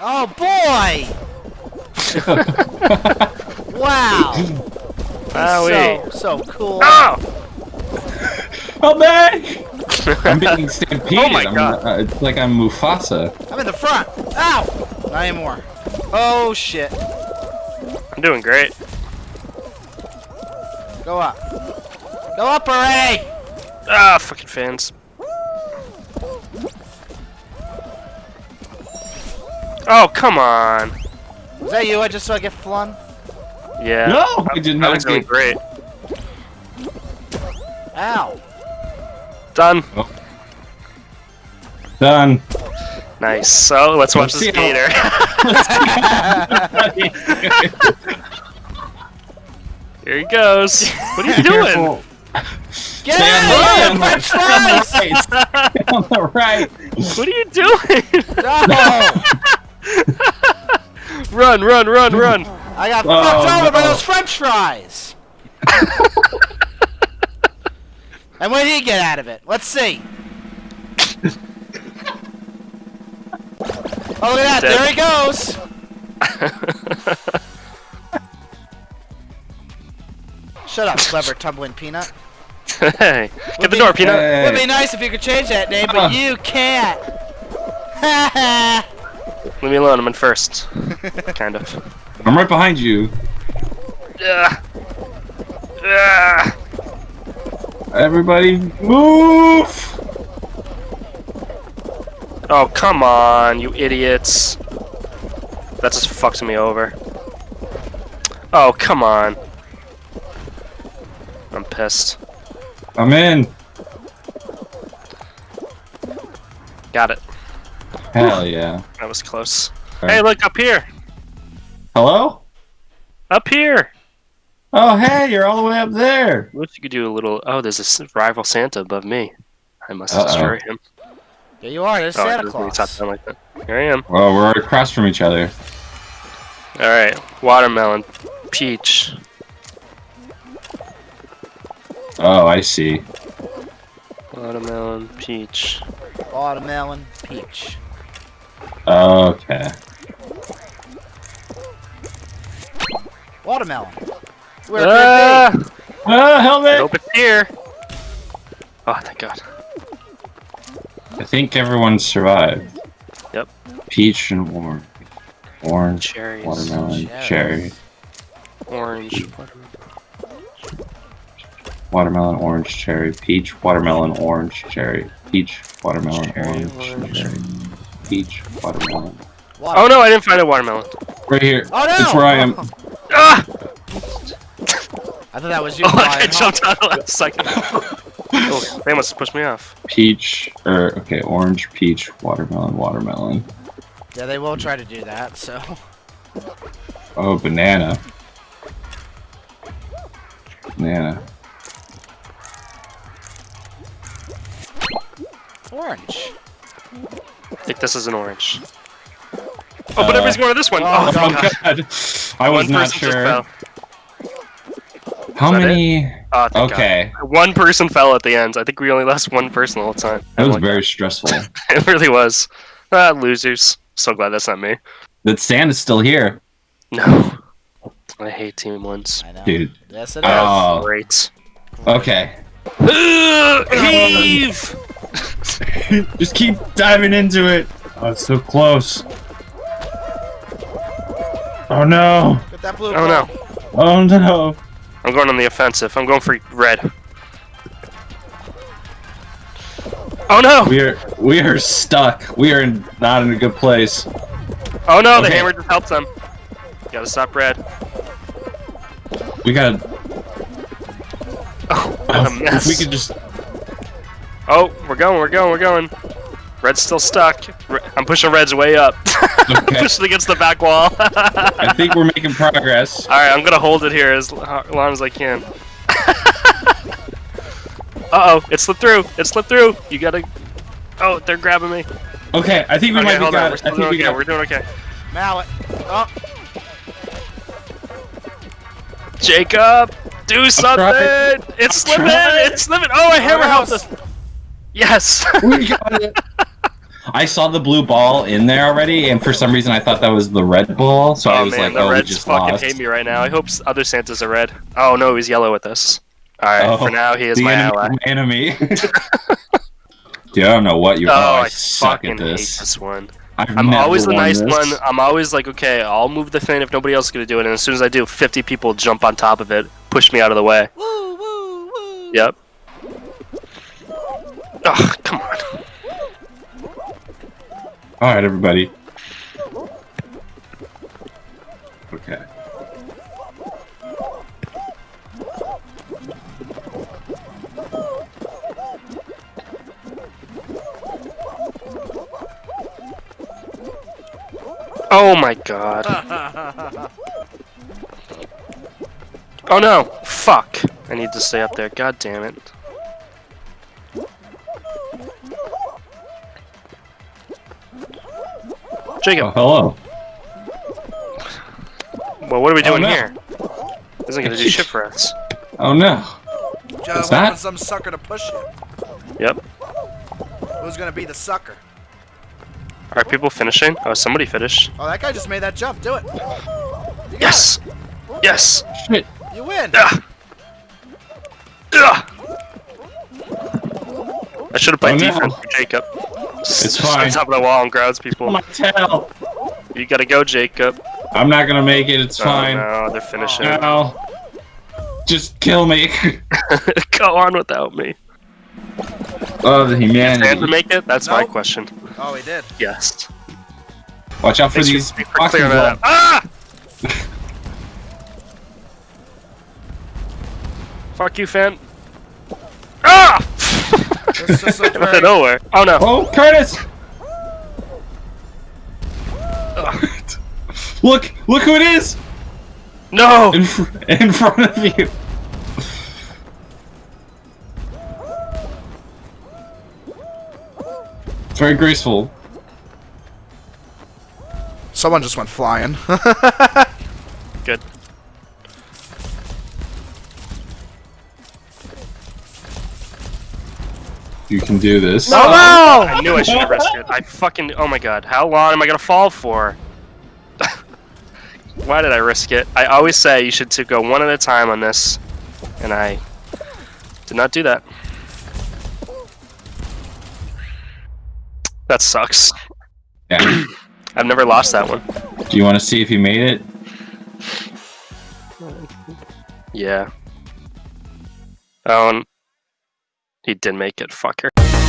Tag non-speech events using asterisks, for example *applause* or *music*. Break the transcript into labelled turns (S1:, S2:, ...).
S1: Oh boy! *laughs* wow!
S2: Owie.
S1: So, so cool. *laughs*
S2: Oh!
S3: Help me! I'm being stampeded. *laughs*
S2: Oh my
S3: I'm,
S2: God.
S3: uh, it's like I'm Mufasa.
S1: I'm in the front. Ow! Not anymore. Oh shit.
S2: I'm doing great.
S1: Go up. Go up already!
S2: Ah, fucking fans. Oh, come on.
S1: Was that you? I just saw get flung?
S2: Yeah.
S3: No, I did
S2: I
S3: not
S2: was doing great.
S1: Ow!
S2: Done. Oh.
S3: done.
S2: Nice. So let's watch
S3: Let's
S2: this *laughs* gator. Here he goes. What are you doing?
S1: Get
S3: Stay
S1: out of
S3: stay
S1: here!
S3: on
S1: French
S3: the-
S1: fries!
S3: stay on the right. *laughs*
S2: What are you doing?
S1: No! *laughs* *laughs*
S2: run, run, run, run.
S1: I got
S3: Oh,
S1: fucked over by those French fries! *laughs* and what did he get out of it? Let's see. *laughs* Oh, look at that.
S2: Dead.
S1: There he goes. Shut up, clever tumbling peanut.
S2: hey, get the door, Peanut.
S3: Hey.
S1: Would be nice if you could change that name,
S3: Uh.
S1: but you can't.
S2: Leave me alone. I'm in first. *laughs* kind of.
S3: I'm right behind you.
S2: Ugh. Ugh.
S3: Everybody, move!
S2: Oh, come on, you idiots. That just fucks me over. Oh, come on. I'm pissed.
S3: I'm in.
S2: Got it.
S3: Hell yeah.
S2: That was close.
S3: Alright.
S2: Hey, look up here.
S3: Hello?
S2: Up here.
S3: Oh, hey, you're all the way up there.
S2: Wish you could do a little. Oh, there's a s- rival Santa above me. I must
S3: Uh-oh.
S2: destroy him.
S1: There you are. There's
S2: Oh, I
S1: Santa
S2: didn't really
S1: Claus.
S2: top down like that. Here I am.
S3: Well, we're across from each other.
S2: All right, watermelon, peach.
S3: Oh, I see.
S2: Watermelon, peach.
S1: Watermelon, peach.
S3: Okay.
S1: Watermelon. Where
S2: Ah!
S1: could it
S3: Ah,
S2: I
S3: helmet!
S2: hope it's here. Oh, thank God.
S3: I think everyone survived.
S2: Yep.
S3: Peach and orange. Orange,
S2: Cherries.
S3: watermelon,
S1: Cherries.
S3: cherry.
S2: Orange. Watermelon.
S3: Watermelon, orange, cherry. Peach, watermelon, orange, cherry. Peach, watermelon,
S2: Cherry,
S3: orange,
S2: orange.
S3: cherry. Peach, watermelon.
S1: be?
S2: Oh no, I didn't find a watermelon.
S3: Right here.
S1: Oh no!
S3: It's where I am. *laughs*
S2: Ah!
S1: I thought that was you.
S2: Oh, I jumped out of last second. *laughs* oh, they must have pushed me off.
S3: Peach, or, okay, orange, peach, watermelon, watermelon.
S1: Yeah, they will try to do that. So.
S3: Oh, banana. Banana.
S1: Orange.
S2: I think this is an orange. Oh, but
S3: Uh,
S2: everybody's going to this one.
S1: oh,
S2: Oh, God.
S3: God. I was
S2: One
S3: not
S2: person just
S3: sure.
S2: fell.
S3: How
S2: Is
S3: many?
S2: Oh, thank
S3: Okay.
S2: God. One person fell at the end. I think we only lost one person the whole time.
S3: That was
S2: Like,
S3: very stressful. *laughs*
S2: It really was. Ah, losers. So glad that's not me.
S3: that sand is still here.
S2: No. I hate team ones.
S1: I know.
S3: Dude.
S1: Yes, it is.
S3: Oh,
S2: Great.
S3: okay.
S2: Heave! *laughs*
S3: Just keep diving into it. Oh, it's so close. Oh no.
S1: Get that blue
S2: Oh no.
S3: Oh no.
S2: I'm going on the offensive. I'm going for red. Oh no!
S3: We are we are stuck. We are not in a good place.
S2: Oh no, the hammer just helped them. Gotta stop red.
S3: We gotta.
S2: Oh, what a
S3: if
S2: mess.
S3: we could just.
S2: Oh, we're going, we're going, we're going. Red's still stuck. Re- I'm pushing Red's way up. *laughs*
S3: Okay.
S2: Pushing against the back wall. *laughs*
S3: I think we're making progress.
S2: Alright, I'm gonna hold it here as long as I can. *laughs* Uh oh, it slipped through. It slipped through. You gotta. Oh, they're grabbing me.
S3: Okay, I think we
S2: Okay,
S3: might be
S2: hold on.
S3: got.
S2: We're
S3: I think
S2: doing
S3: we
S2: okay.
S3: got.
S2: We're doing okay.
S1: Mallet. Oh,
S2: Jacob, do something! It's slipping!
S3: trying.
S2: It's slipping! Oh, a hammer helped us! Yes! *laughs*
S3: We got it. I saw the blue ball in there already, and for some reason I thought that was the red ball. So I
S2: oh
S3: was
S2: man,
S3: like,
S2: the
S3: "Oh, we
S2: Reds
S3: just
S2: fucking
S3: lost."
S2: hate me right now. I hope other Santas are red. Oh no, he's yellow with us. Alright,
S3: Oh,
S2: for now he is
S3: the
S2: my
S3: enemy.
S2: ally.
S3: enemy. *laughs* *laughs* Dude, I don't know what you.
S2: Oh,
S3: Oh, I,
S2: I
S3: suck
S2: fucking
S3: at
S2: hate
S3: this.
S2: this one.
S3: I've
S2: I'm
S3: never
S2: always the
S3: won
S2: nice
S3: this.
S2: one. I'm always like, okay, I'll move the thing if nobody else is gonna do it, and as soon as I do, 50 people jump on top of it, push me out of the way.
S1: Woo, woo, woo.
S2: Yep. Ugh, come on.
S3: All right, everybody. Okay.
S2: Oh my god. *laughs* Oh no! Fuck! I need to stay up there. God damn it. Jacob,
S3: Oh, hello.
S2: well, what are we
S3: Oh,
S2: doing
S3: no.
S2: here? Isn't gonna do shit for us. *laughs*
S3: Oh no.
S1: Joe,
S3: What's
S1: wait
S3: that?
S1: some sucker to push you.
S2: Yep.
S1: Who's gonna be the sucker?
S2: Are people finishing? Oh, somebody finished.
S1: Oh, that guy just made that jump. Do it. You got
S2: Yes! Yes!
S3: Shit.
S1: You win.
S2: Ugh! Ugh! I should have played
S3: Oh, no.
S2: defense for Jacob.
S3: It's
S2: Just on top of the wall and grounds people.
S3: My tail.
S2: You gotta go, Jacob.
S3: I'm not gonna make it. It's fine.
S2: Oh no, they're finishing.
S3: No. Just kill me. *laughs*
S2: go on without me.
S3: oh, the
S2: Stand to
S3: humanity.
S2: make it? That's my question.
S1: Oh, he did.
S2: Yes.
S3: Watch out for
S2: Thanks
S3: these fucking
S2: clearing that
S3: blood.
S2: up. Ah! *laughs* Fuck you, fan.
S1: This just looks *laughs*
S2: Out of
S1: very-
S2: nowhere. Oh no.
S3: Oh, Curtis! *laughs* look, look who it is
S2: No!
S3: in, fr- in front of you. It's very graceful.
S1: Someone just went flying. *laughs*
S2: Good.
S3: You can do this.
S1: no!
S2: Oh, I knew I should have risked it. I fucking. Oh my god. How long am I gonna fall for? *laughs* Why did I risk it? I always say you should to go one at a time on this, and I did not do that. That sucks.
S3: Yeah. *clears throat*
S2: I've never lost that one.
S3: Do you want to see if you made it?
S2: Yeah. Oh, and he didn't make it, fucker.